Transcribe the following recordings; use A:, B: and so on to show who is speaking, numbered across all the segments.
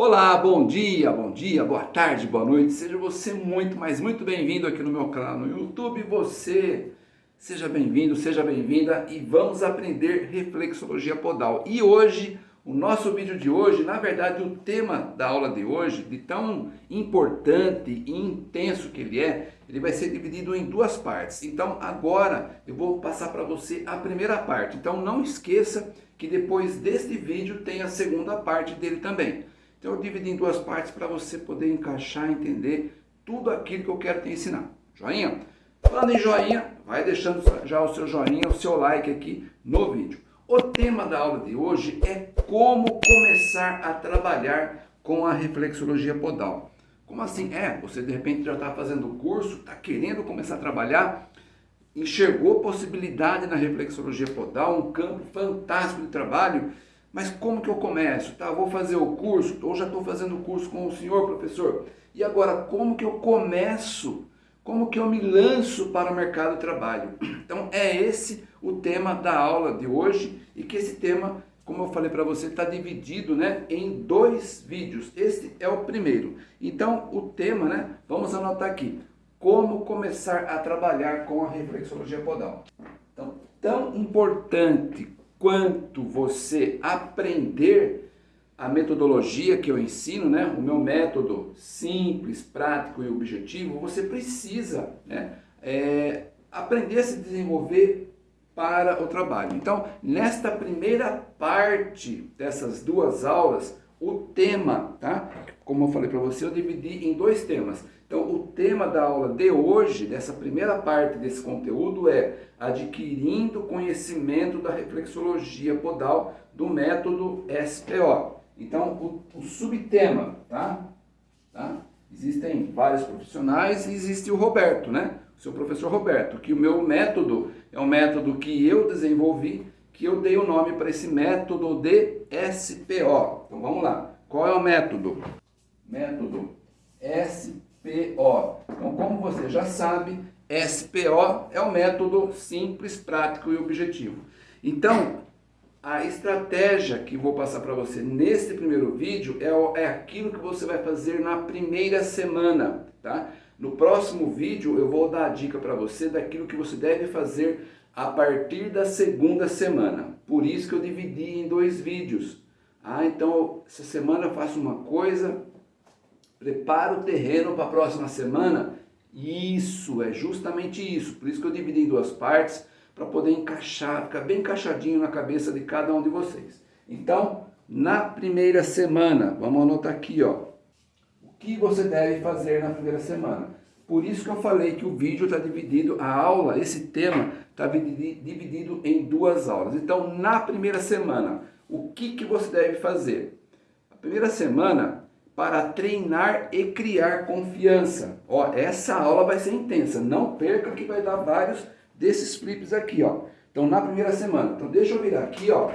A: Olá, bom dia, bom dia, boa tarde, boa noite. Seja você muito, mas muito bem-vindo aqui no meu canal no YouTube. Você, seja bem-vindo, seja bem-vinda e vamos aprender reflexologia podal. E hoje, o nosso vídeo de hoje, na verdade, o tema da aula de hoje, de tão importante e intenso que ele é, ele vai ser dividido em duas partes. Então, agora eu vou passar para você a primeira parte. Então, não esqueça que depois deste vídeo tem a segunda parte dele também. Então eu dividi em duas partes para você poder encaixar, entender tudo aquilo que eu quero te ensinar. Joinha? Falando em joinha, vai deixando já o seu joinha, o seu like aqui no vídeo. O tema da aula de hoje é como começar a trabalhar com a reflexologia podal. Como assim? É, você de repente já está fazendo o curso, está querendo começar a trabalhar, enxergou possibilidade na reflexologia podal, um campo fantástico de trabalho, mas como que eu começo? Tá, vou fazer o curso, ou já estou fazendo o curso com o senhor professor. E agora, como que eu começo? Como que eu me lanço para o mercado de trabalho? Então, é esse o tema da aula de hoje e que esse tema, como eu falei para você, está dividido né, em dois vídeos. Este é o primeiro. Então, o tema, né, vamos anotar aqui, como começar a trabalhar com a reflexologia podal. Então, tão importante quanto você aprender a metodologia que eu ensino, né, o meu método simples, prático e objetivo, você precisa né, é, aprender a se desenvolver para o trabalho. Então, nesta primeira parte dessas duas aulas, o tema, tá? Como eu falei para você, eu dividi em dois temas. Então, o tema da aula de hoje, dessa primeira parte desse conteúdo, é adquirindo conhecimento da reflexologia podal do método SPO. Então, o, o subtema, tá? tá? Existem vários profissionais e existe o Roberto, né? O seu professor Roberto, que o meu método é um método que eu desenvolvi, que eu dei o nome para esse método de SPO. Então, vamos lá. Qual é o método? Método SPO SPO. Então, como você já sabe, SPO é o método simples, prático e objetivo. Então, a estratégia que vou passar para você nesse primeiro vídeo é, é aquilo que você vai fazer na primeira semana, tá? No próximo vídeo eu vou dar a dica para você daquilo que você deve fazer a partir da segunda semana. Por isso que eu dividi em dois vídeos. Ah, então essa semana eu faço uma coisa, prepara o terreno para a próxima semana. Isso, é justamente isso. Por isso que eu dividi em duas partes, para poder encaixar, ficar bem encaixadinho na cabeça de cada um de vocês. Então, na primeira semana, vamos anotar aqui, ó. O que você deve fazer na primeira semana? Por isso que eu falei que o vídeo está dividido, a aula, esse tema, está dividido em duas aulas. Então, na primeira semana, o que, que você deve fazer? A primeira semana, para treinar e criar confiança. Ó, essa aula vai ser intensa, não perca que vai dar vários desses flips aqui, ó. Então, na primeira semana. Então, deixa eu virar aqui, ó.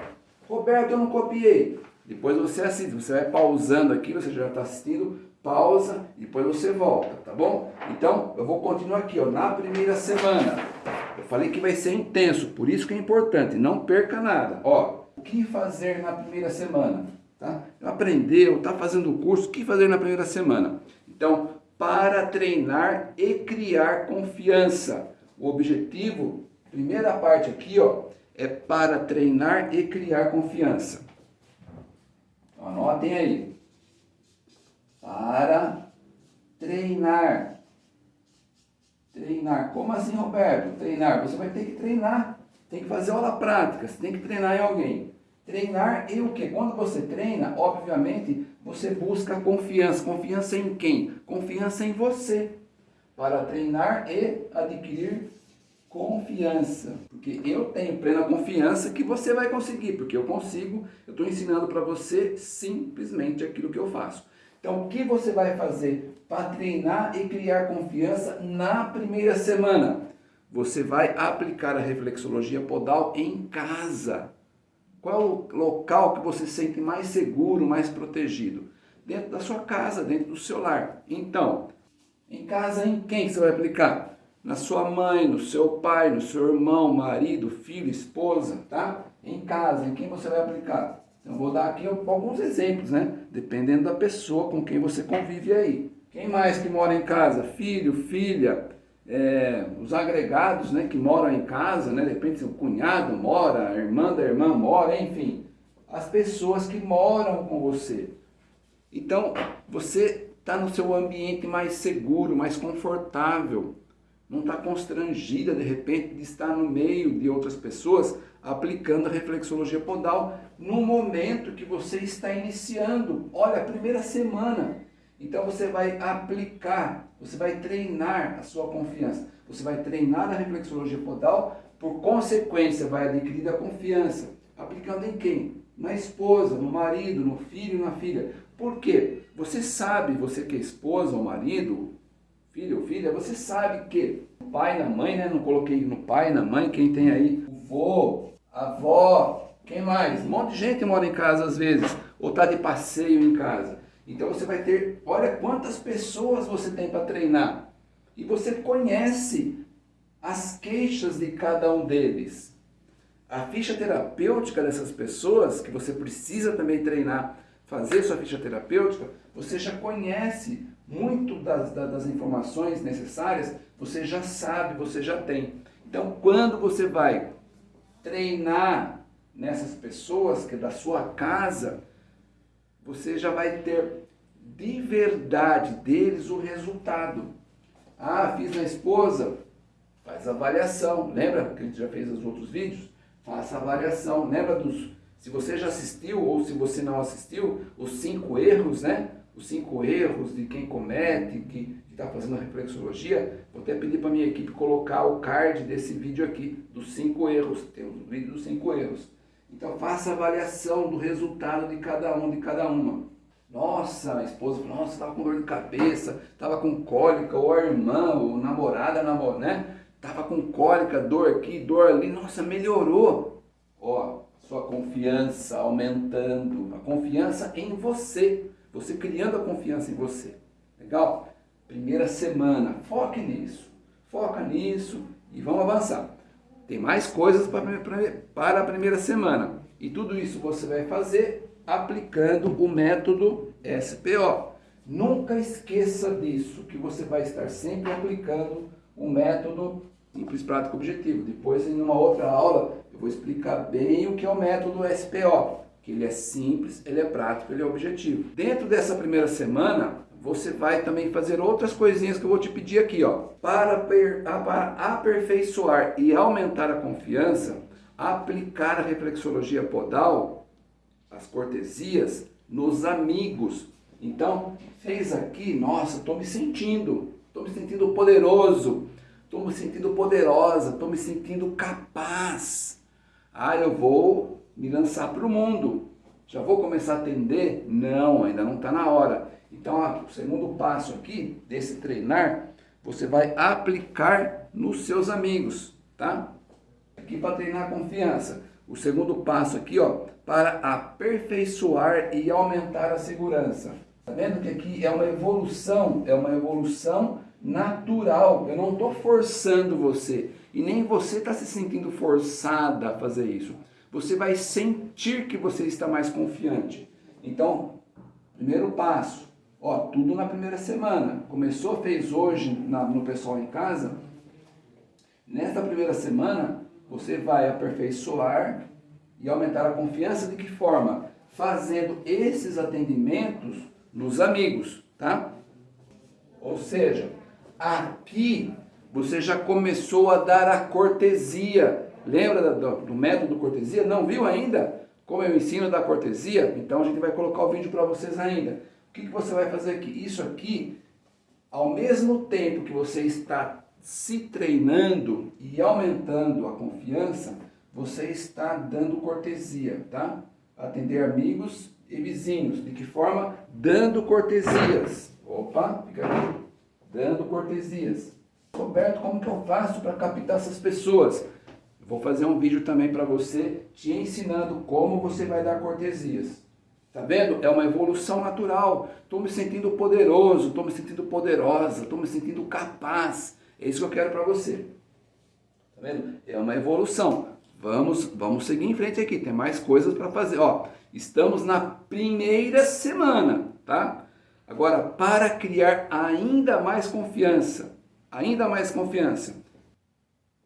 A: Roberto, eu não copiei. Depois você assiste, você vai pausando aqui, você já está assistindo, pausa, depois você volta, tá bom? Então, eu vou continuar aqui, ó, na primeira semana. Eu falei que vai ser intenso, por isso que é importante, não perca nada. Ó, o que fazer na primeira semana? Tá? Aprendeu, está fazendo o curso, o que fazer na primeira semana? Então, para treinar e criar confiança. O objetivo, primeira parte aqui, ó, é para treinar e criar confiança. Anotem aí. Para treinar. Treinar. Como assim, Roberto? Treinar. Você vai ter que treinar. Tem que fazer aula prática. Você tem que treinar em alguém. Treinar e o que? Quando você treina, obviamente, você busca confiança. Confiança em quem? Confiança em você. Para treinar e adquirir confiança. Porque eu tenho plena confiança que você vai conseguir, porque eu consigo, eu estou ensinando para você simplesmente aquilo que eu faço. Então, o que você vai fazer para treinar e criar confiança na primeira semana? Você vai aplicar a reflexologia podal em casa. Qual o local que você se sente mais seguro, mais protegido? Dentro da sua casa, dentro do seu lar. Então, em casa em quem você vai aplicar? Na sua mãe, no seu pai, no seu irmão, marido, filho, esposa, tá? Em casa, em quem você vai aplicar? Eu vou dar aqui alguns exemplos, né? Dependendo da pessoa com quem você convive aí. Quem mais que mora em casa? Filho, filha, é, os agregados né, que moram em casa, né? De repente o cunhado mora, a irmã da irmã mora, enfim. As pessoas que moram com você. Então, você está no seu ambiente mais seguro, mais confortável. Não está constrangida, de repente, de estar no meio de outras pessoas aplicando a reflexologia podal no momento que você está iniciando. Olha, a primeira semana. Então você vai aplicar, você vai treinar a sua confiança. Você vai treinar a reflexologia podal, por consequência vai adquirir a confiança. Aplicando em quem? Na esposa, no marido, no filho, na filha. Por quê? Você sabe, você que é esposa ou marido, filho ou filha, você sabe que o pai na mãe, né? Não coloquei no pai, na mãe, quem tem aí, o vô, a avó, quem mais? Um monte de gente mora em casa às vezes, ou está de passeio em casa. Então você vai ter, olha quantas pessoas você tem para treinar. E você conhece as queixas de cada um deles. A ficha terapêutica dessas pessoas, que você precisa também treinar, fazer sua ficha terapêutica, você já conhece muito das, das informações necessárias, você já sabe, você já tem. Então, quando você vai treinar nessas pessoas que é da sua casa, você já vai ter de verdade deles o resultado. Ah, fiz na esposa, faz avaliação. Lembra que a gente já fez os outros vídeos? Faça avaliação. Lembra dos se você já assistiu ou se você não assistiu, os cinco erros, né? Os cinco erros de quem comete, que está fazendo reflexologia, vou até pedir para minha equipe colocar o card desse vídeo aqui, dos cinco erros. Tem um vídeo dos cinco erros. Então faça avaliação do resultado de cada um, de cada uma. Nossa, a esposa falou, nossa, estava com dor de cabeça, estava com cólica, ou a irmã, ou namorada, namorada, né? Tava com cólica, dor aqui, dor ali, nossa, melhorou. Ó, sua confiança aumentando, a confiança em você, você criando a confiança em você. Legal? Primeira semana, foque nisso, foca nisso e vamos avançar. Tem mais coisas para a primeira semana. E tudo isso você vai fazer aplicando o método SPO. Nunca esqueça disso, que você vai estar sempre aplicando o método simples, prático, objetivo. Depois, em uma outra aula, eu vou explicar bem o que é o método SPO, que ele é simples, ele é prático, ele é objetivo. Dentro dessa primeira semana, você vai também fazer outras coisinhas que eu vou te pedir aqui, ó. Para, para aperfeiçoar e aumentar a confiança, aplicar a reflexologia podal, as cortesias, nos amigos. Então, fez aqui, nossa, estou me sentindo, estou me sentindo poderoso, estou me sentindo poderosa, estou me sentindo capaz. Ah, eu vou me lançar para o mundo. Já vou começar a atender? Não, ainda não está na hora. Então, ó, o segundo passo aqui, desse treinar, você vai aplicar nos seus amigos, tá? Aqui para treinar a confiança. O segundo passo aqui, ó, para aperfeiçoar e aumentar a segurança. Tá vendo que aqui é uma evolução, é uma evolução natural. Eu não estou forçando você e nem você está se sentindo forçada a fazer isso. Você vai sentir que você está mais confiante. Então, primeiro passo, ó, tudo na primeira semana. Começou, fez hoje na, no pessoal em casa. Nesta primeira semana, você vai aperfeiçoar e aumentar a confiança de que forma? Fazendo esses atendimentos nos amigos, tá? Ou seja, Aqui você já começou a dar a cortesia. Lembra do, do método cortesia? Não viu ainda como eu ensino da cortesia? Então a gente vai colocar o vídeo para vocês ainda. O que, que você vai fazer aqui? Isso aqui, ao mesmo tempo que você está se treinando e aumentando a confiança, você está dando cortesia, tá? Atender amigos e vizinhos. De que forma? Dando cortesias. Opa, fica aqui dando cortesias. Roberto, como que eu faço para captar essas pessoas? vou fazer um vídeo também para você, te ensinando como você vai dar cortesias. Tá vendo? É uma evolução natural. Estou me sentindo poderoso, estou me sentindo poderosa, estou me sentindo capaz. É isso que eu quero para você. Tá vendo? É uma evolução. Vamos, vamos seguir em frente aqui, tem mais coisas para fazer. Ó, Estamos na primeira semana, tá? Agora, para criar ainda mais confiança, ainda mais confiança,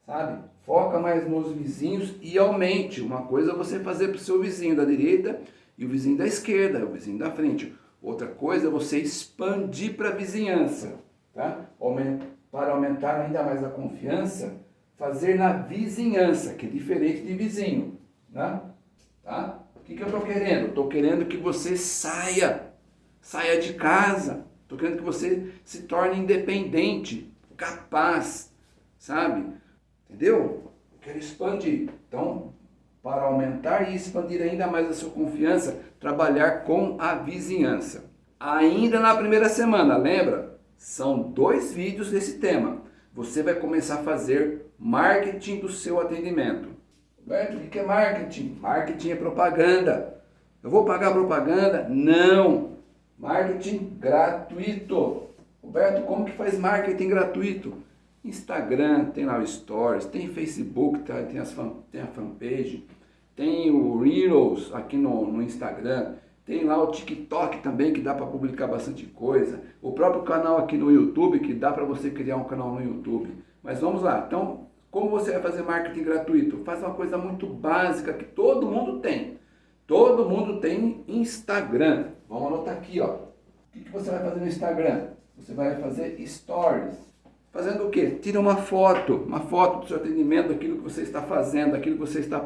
A: sabe? Foca mais nos vizinhos e aumente. Uma coisa é você fazer para o seu vizinho da direita e o vizinho da esquerda, o vizinho da frente. Outra coisa é você expandir para a vizinhança, tá? Para aumentar ainda mais a confiança, fazer na vizinhança, que é diferente de vizinho, né? tá? O que, que eu estou querendo? Estou querendo que você saia, saia de casa. Estou querendo que você se torne independente, capaz, sabe? Entendeu? Eu quero expandir. Então, para aumentar e expandir ainda mais a sua confiança, trabalhar com a vizinhança. Ainda na primeira semana, lembra? São dois vídeos desse tema. Você vai começar a fazer marketing do seu atendimento. Roberto, o que é marketing? Marketing é propaganda. Eu vou pagar propaganda? Não. Marketing gratuito. Roberto, como que faz marketing gratuito? Instagram, tem lá o Stories, tem Facebook, tá? tem, as fan, tem a fanpage, tem o Reels aqui no, no Instagram, tem lá o TikTok também que dá para publicar bastante coisa, o próprio canal aqui no YouTube que dá para você criar um canal no YouTube. Mas vamos lá, então como você vai fazer marketing gratuito? Faz uma coisa muito básica que todo mundo tem. Todo mundo tem Instagram. Vamos anotar aqui, ó. O que, você vai fazer no Instagram? Você vai fazer stories. Fazendo o quê? Tira uma foto, uma foto do seu atendimento, daquilo que você está fazendo, daquilo que você está,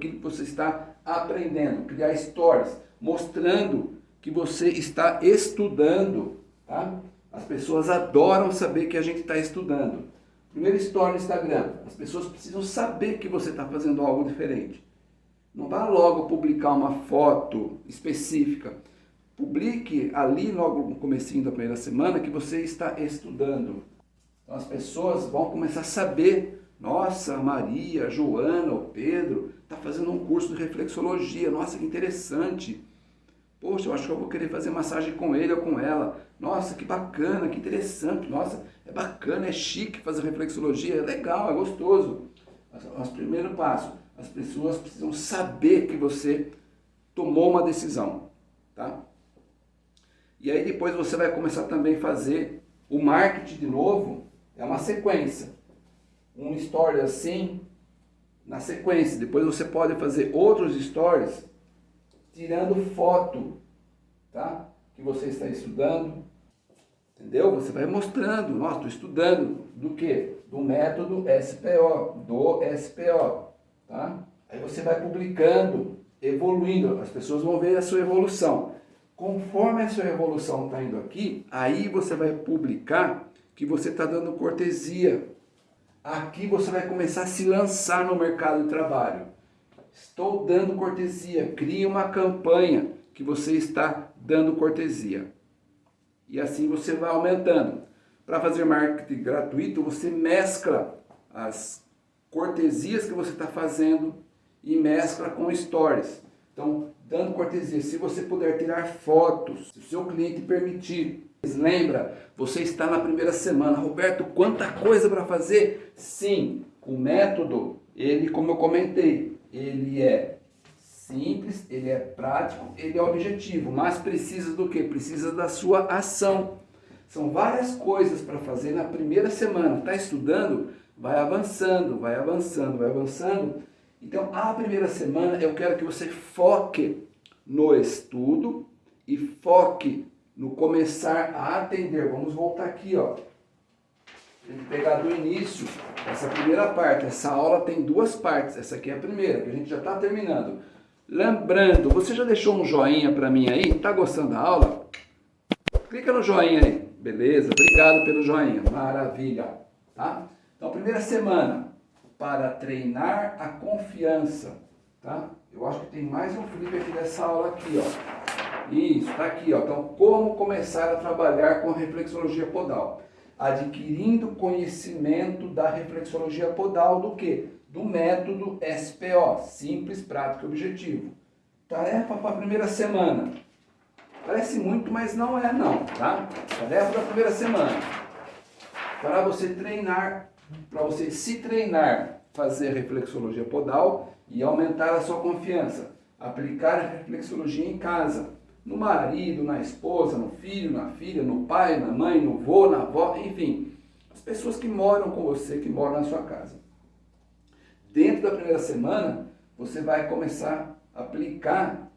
A: que você está aprendendo. Criar stories, mostrando que você está estudando, tá? As pessoas adoram saber que a gente está estudando. Primeiro story no Instagram, as pessoas precisam saber que você está fazendo algo diferente. Não vá logo publicar uma foto específica. Publique ali logo no comecinho da primeira semana que você está estudando. Então as pessoas vão começar a saber, nossa, Maria, Joana, o Pedro, está fazendo um curso de reflexologia, nossa, que interessante. Poxa, eu acho que eu vou querer fazer massagem com ele ou com ela. Nossa, que bacana, que interessante. Nossa, é bacana, é chique fazer reflexologia, é legal, é gostoso. Mas, primeiro passo, as pessoas precisam saber que você tomou uma decisão, tá? E aí depois você vai começar também a fazer o marketing de novo, é uma sequência. Um story assim, na sequência. Depois você pode fazer outros stories tirando foto, tá? Que você está estudando. Entendeu? Você vai mostrando, nossa, estou estudando do que? Do método SPO, do SPO, tá? Aí você vai publicando, evoluindo, as pessoas vão ver a sua evolução. Conforme a sua evolução está indo aqui, aí você vai publicar que você está dando cortesia. Aqui você vai começar a se lançar no mercado de trabalho. Estou dando cortesia. Crie uma campanha que você está dando cortesia. E assim você vai aumentando. Para fazer marketing gratuito, você mescla as cortesias que você está fazendo e mescla com stories. Então, dando cortesia, se você puder tirar fotos, se o seu cliente permitir, Lembra, você está na primeira semana. Roberto, quanta coisa para fazer? Sim, o método, ele, como eu comentei, ele é simples, ele é prático, ele é objetivo, mas precisa do que? Precisa da sua ação. São várias coisas para fazer na primeira semana. Está estudando? Vai avançando, vai avançando, vai avançando. Então, a primeira semana eu quero que você foque no estudo e foque no começar a atender. Vamos voltar aqui, ó. Tem que pegar do início, essa primeira parte. Essa aula tem duas partes. Essa aqui é a primeira, que a gente já está terminando. Lembrando, você já deixou um joinha para mim aí? Tá gostando da aula? Clica no joinha aí. Beleza? Obrigado pelo joinha. Maravilha. Tá? Então, primeira semana, para treinar a confiança. Tá? Eu acho que tem mais um flip aqui dessa aula aqui, ó. Isso, está aqui. Ó. Então, como começar a trabalhar com reflexologia podal? Adquirindo conhecimento da reflexologia podal do que? Do método SPO, Simples, Prático e Objetivo. Tarefa para a primeira semana. Parece muito, mas não é não, tá? Tarefa da primeira semana. Para você treinar, para você se treinar, fazer reflexologia podal e aumentar a sua confiança. aplicar reflexologia em casa, no marido, na esposa, no filho, na filha, no pai, na mãe, no vô, na avó, enfim, as pessoas que moram com você, que moram na sua casa. Dentro da primeira semana, você vai começar a aplicar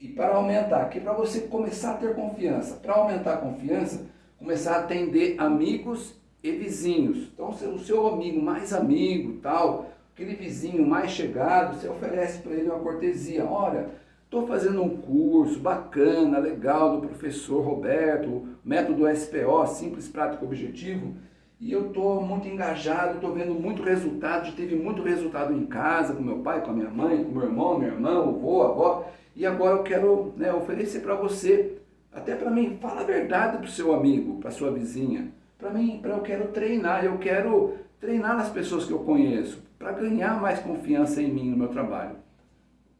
A: e para aumentar, aqui para você começar a ter confiança, para aumentar a confiança, começar a atender amigos e vizinhos. Então, o seu amigo mais amigo, tal, aquele vizinho mais chegado, você oferece para ele uma cortesia. Olha, estou fazendo um curso bacana, legal, do professor Roberto, método SPO, Simples, Prático, Objetivo, e eu estou muito engajado, estou vendo muito resultado, teve muito resultado em casa, com meu pai, com a minha mãe, com meu irmão, minha irmã, avô, avó, e agora eu quero né, oferecer para você, até para mim, fala a verdade para o seu amigo, para sua vizinha, para mim, para eu quero treinar, eu quero treinar nas pessoas que eu conheço, para ganhar mais confiança em mim no meu trabalho.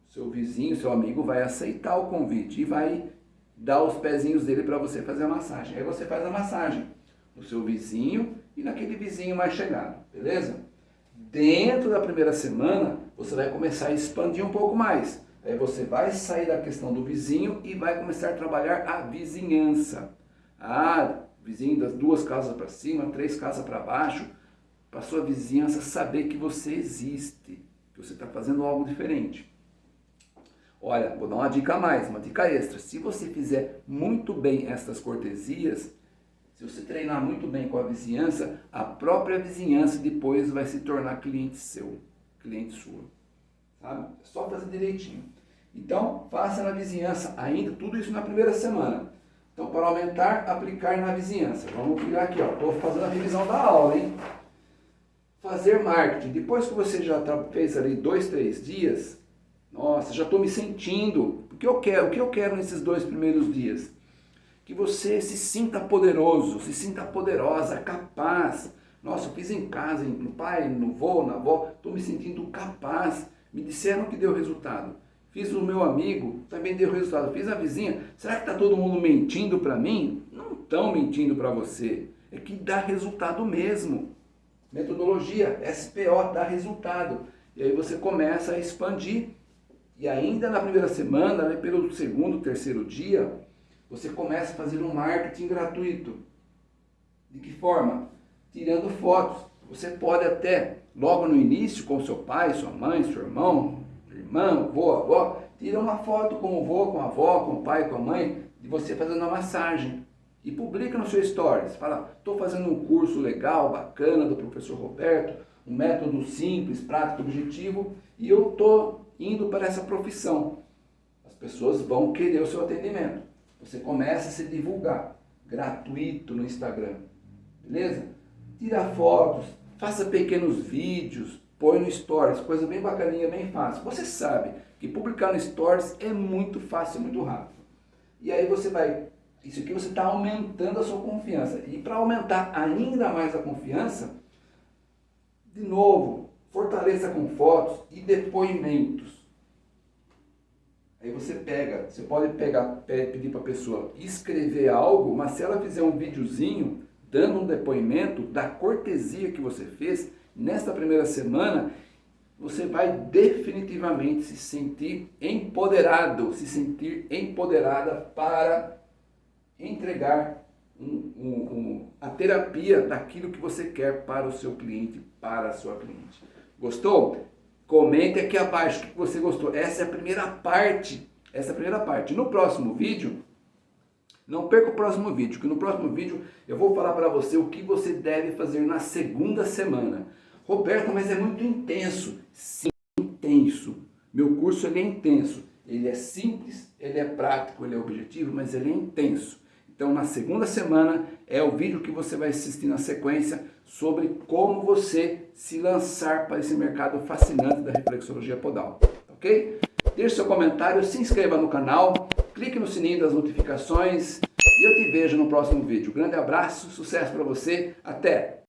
A: Seu vizinho, seu amigo vai aceitar o convite e vai dar os pezinhos dele para você fazer a massagem. Aí você faz a massagem no seu vizinho e naquele vizinho mais chegado, beleza? Dentro da primeira semana, você vai começar a expandir um pouco mais. Aí você vai sair da questão do vizinho e vai começar a trabalhar a vizinhança. Ah, vizinho das duas casas para cima, três casas para baixo, para sua vizinhança saber que você existe, que você está fazendo algo diferente. Olha, vou dar uma dica a mais, uma dica extra. Se você fizer muito bem essas cortesias, se você treinar muito bem com a vizinhança, a própria vizinhança depois vai se tornar cliente seu, cliente sua. Sabe? É só fazer direitinho. Então, faça na vizinhança ainda, tudo isso na primeira semana. Então, para aumentar, aplicar na vizinhança. Vamos pegar aqui, ó. Estou fazendo a revisão da aula, hein? Fazer marketing. Depois que você já tá, fez ali dois, três dias, nossa, já estou me sentindo. O que eu quero? O que eu quero nesses dois primeiros dias? Que você se sinta poderoso, se sinta poderosa, capaz. Nossa, eu fiz em casa, no pai, no vô, na avó, estou me sentindo capaz. Me disseram que deu resultado. Fiz o meu amigo, também deu resultado. Fiz a vizinha. Será que está todo mundo mentindo para mim? Não estão mentindo para você. É que dá resultado mesmo. Metodologia, SPO, dá resultado. E aí você começa a expandir. E ainda na primeira semana, né, pelo segundo, terceiro dia, você começa a fazer um marketing gratuito. De que forma? Tirando fotos. Você pode até, logo no início, com seu pai, sua mãe, seu irmão, irmão, avô, avó, tira uma foto com o avô, com a avó, com o pai, com a mãe, de você fazendo uma massagem. E publica no seu stories. Fala, estou fazendo um curso legal, bacana, do professor Roberto, um método simples, prático, objetivo, e eu estou indo para essa profissão. As pessoas vão querer o seu atendimento. Você começa a se divulgar, gratuito no Instagram, beleza? Tira fotos, faça pequenos vídeos, põe no Stories, coisa bem bacaninha, bem fácil. Você sabe que publicar no Stories é muito fácil, muito rápido. E aí você vai, isso aqui você está aumentando a sua confiança. E para aumentar ainda mais a confiança, de novo, fortaleça com fotos e depoimentos. Aí você pega, você pode pegar, pedir para a pessoa escrever algo, mas se ela fizer um videozinho dando um depoimento da cortesia que você fez, nesta primeira semana, você vai definitivamente se sentir empoderado, se sentir empoderada para entregar um, um, um, a terapia daquilo que você quer para o seu cliente, para a sua cliente. Gostou? Comente aqui abaixo o que você gostou. Essa é a primeira parte. Essa é a primeira parte. No próximo vídeo, não perca o próximo vídeo, que no próximo vídeo eu vou falar para você o que você deve fazer na segunda semana. Roberto, mas é muito intenso. Sim, intenso. Meu curso ele é intenso. Ele é simples, ele é prático, ele é objetivo, mas ele é intenso. Então, na segunda semana, é o vídeo que você vai assistir na sequência sobre como você se lançar para esse mercado fascinante da reflexologia podal. Ok? Deixe seu comentário, se inscreva no canal, clique no sininho das notificações e eu te vejo no próximo vídeo. Grande abraço, sucesso para você, até!